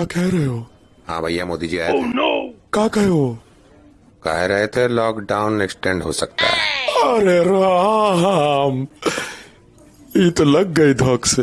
का कह रहे हो? हाँ भैया मोदी जी आए oh, थे। का कहे हो? कह रहे थे लॉकडाउन एक्सटेंड हो सकता है। अरे राम! ये तो लग गई धोख से।